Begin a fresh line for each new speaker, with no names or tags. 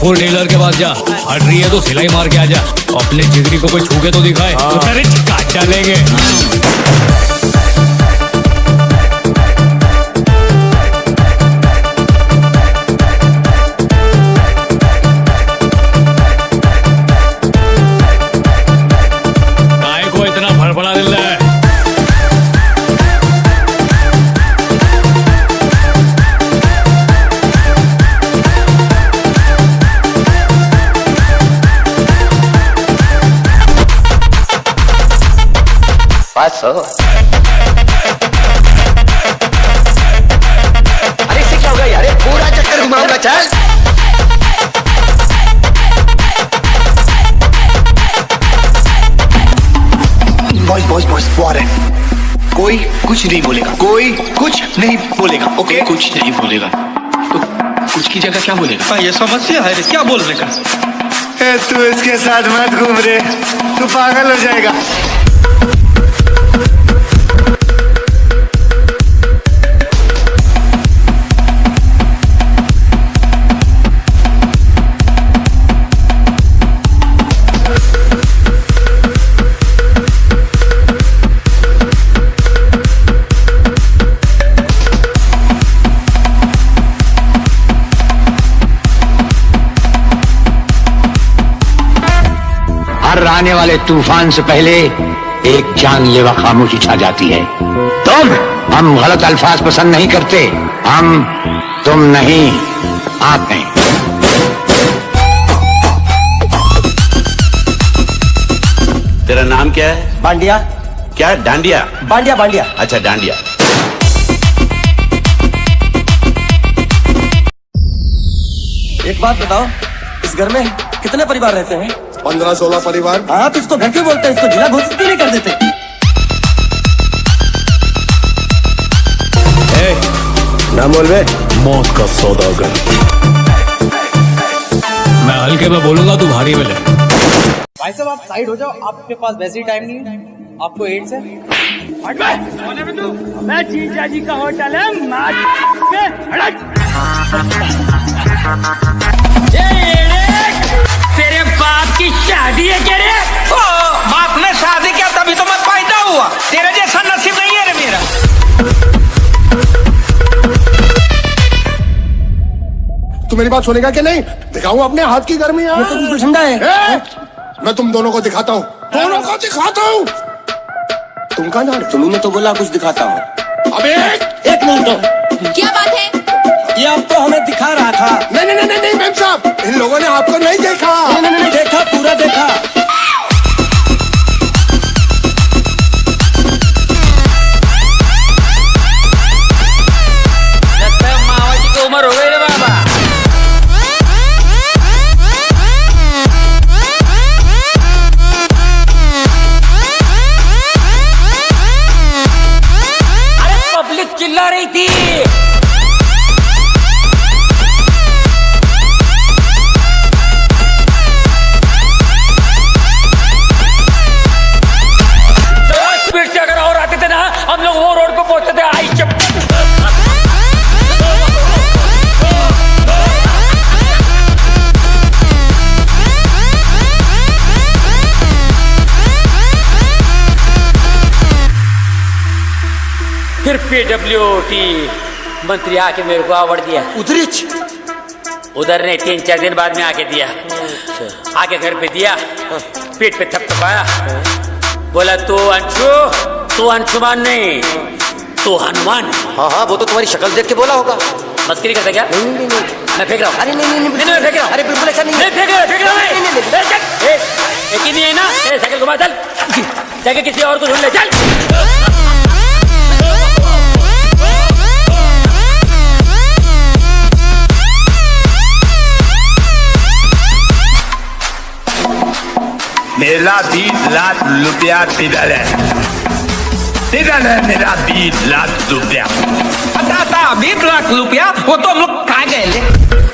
Four Taylor के पास जा। हट रही है तो सिलाई मार के आ जा। अपने जिगरी को कोई छूके तो दिखाए। तो चलेंगे काट डालेंगे
Paso. अरे इससे क्या होगा यार? पूरा चक्कर घुमाऊँगा चल
बॉयज़ बॉयज़ बॉयज़ वो आ रहे हैं। कोई कुछ नहीं बोलेगा। कोई कुछ नहीं बोलेगा ओके
कुछ नहीं बोलेगा। तो कुछ की जगह क्या बोलेगा?
हाँ, ये समस्या है। क्या बोलने का
ए, तू इसके साथ मत घूम रे। तू पागल हो जाएगा।
आने वाले तूफ़ान से पहले एक जानलेवा खामोशी छा जाती है। तुम हम गलत अल्फाज पसंद नहीं करते। हम तुम नहीं आप हैं
तेरा नाम क्या है?
बांडिया।
क्या डांडिया?
बांडिया बांडिया।
अच्छा डांडिया।
एक बात बताओ इस घर में कितने परिवार रहते हैं?
पंद्रह सोलह परिवार।
हाँ तो इसको घर क्यों बोलते हैं इसको जिला घोषित क्यों नहीं कर देते?
ना बोल बे।
मौत का सौदागर मैं हल्के में बोलूँगा तू भारी में ले।
भाई साहब आप साइड हो जाओ। आपके पास वैसे ही टाइम नहीं है। आपको एड्स है? मैं जीजा जी का होटल है बाप की शादी है क्या रे?
ओ, बाप ने शादी किया तभी तो मैं पैदा हुआ। तेरे जैसा नसीब नहीं है रे मेरा।
तू मेरी बात सुनेगा कि नहीं? दिखाऊँ अपने हाथ की गर्मी
ये तो बिल्कुल ठंडा है
ए, मैं तुम दोनों को दिखाता हूँ। दोनों को दिखाता हूँ। तुम कहा ना
तुम्ही तो बोला कुछ दिखाता हूँ।
अबे!
एक मिनट तो
क्या बात
दिखा।
नहीं नहीं नहीं नहीं मैम साहब इन लोगों ने आपको नहीं देखा।
नहीं नहीं नहीं। देखा पूरा देखा।
फिर पीडब्ल्यूटी मंत्री आके मेरे को अवार्ड दिया।
उधरिच
उधर ने तीन चार दिन बाद में आके दिया। आके घर पे दिया। पीठ पे थपथपाया बोला तू अंशु तू अंशुमान नहीं तू हनुमान।
हाँ हाँ वो तो तुम्हारी शक्ल देख के बोला होगा।
मस्करी करता क्या?
नहीं नहीं नहीं।
मैं फेंक रहा हूँ।
अरे नहीं नहीं नहीं
मैं फेंक रहा हूँ।
अरे बिल्कुल ऐसा नहीं
नहीं फेंक रहा फेंक रहा
नहीं, नहीं, नहीं,
चल, एक ही नहीं है ना? साइकिल घुमा चल। जाके किसी और को ढूंढ ले चल।
मेरा बीस लाख रुपया तिरल है तिरल है मेरा बीस लाख रुपया
था बीस लाख रुपया वो तो हम लोग खा गए